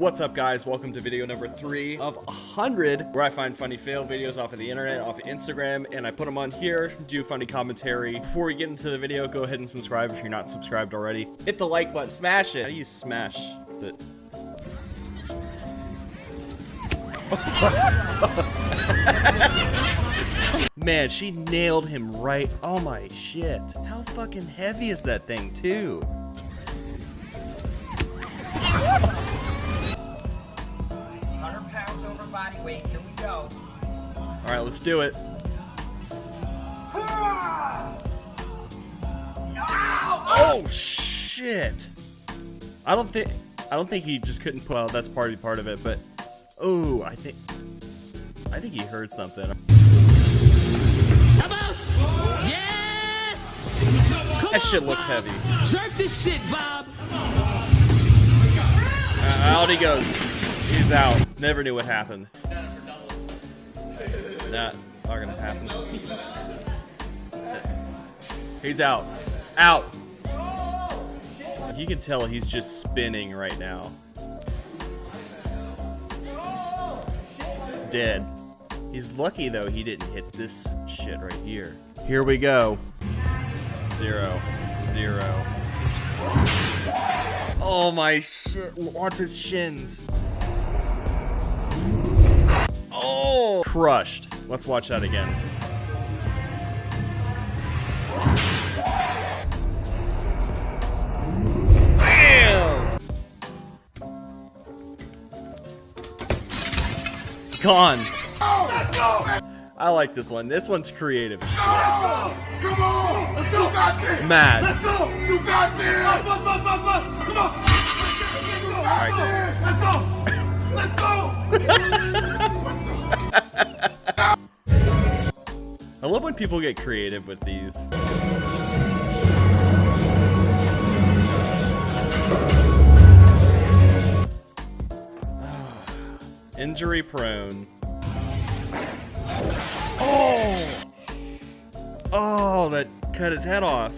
What's up guys, welcome to video number 3 of 100 where I find funny fail videos off of the internet, off of Instagram, and I put them on here, do funny commentary. Before we get into the video, go ahead and subscribe if you're not subscribed already. Hit the like button, smash it. How do you smash the... Man, she nailed him right. Oh my shit. How fucking heavy is that thing too? All right, let's do it. Oh shit! I don't think I don't think he just couldn't. Well, that's part part of it, but oh, I think I think he heard something. Vamos! Yes! That shit looks heavy. Jerk this shit, Bob! Uh, out he goes. He's out. Never knew what happened. Not, are gonna happen. He's out. Out. You can tell he's just spinning right now. Dead. He's lucky though he didn't hit this shit right here. Here we go. Zero. Zero. Oh my shit. Watch his shins. Oh! Crushed. Let's watch that again. Bam! Gone. I like this one. This one's creative. Come on! Let's go! Mad. Let's go! You got this! Up, up, up, up, up! Come on! Let's go! Let's go! I love when people get creative with these. Injury prone. Oh! Oh, that cut his head off.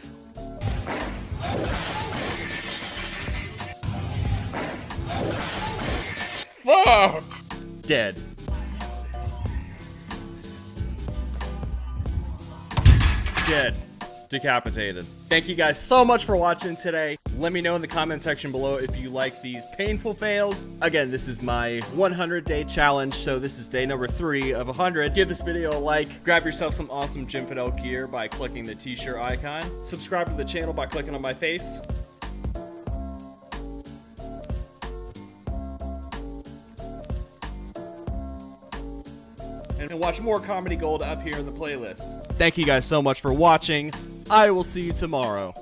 Fuck! Dead. Dead. Decapitated. Thank you guys so much for watching today. Let me know in the comment section below if you like these painful fails. Again, this is my 100 day challenge, so this is day number three of 100. Give this video a like. Grab yourself some awesome Jim Fidel gear by clicking the t-shirt icon. Subscribe to the channel by clicking on my face. And watch more Comedy Gold up here in the playlist. Thank you guys so much for watching. I will see you tomorrow.